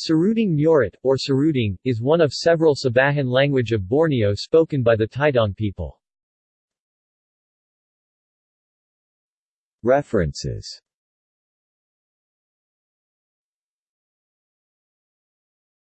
Saruding Murat, or Saruding, is one of several Sabahan language of Borneo spoken by the Taidong people. References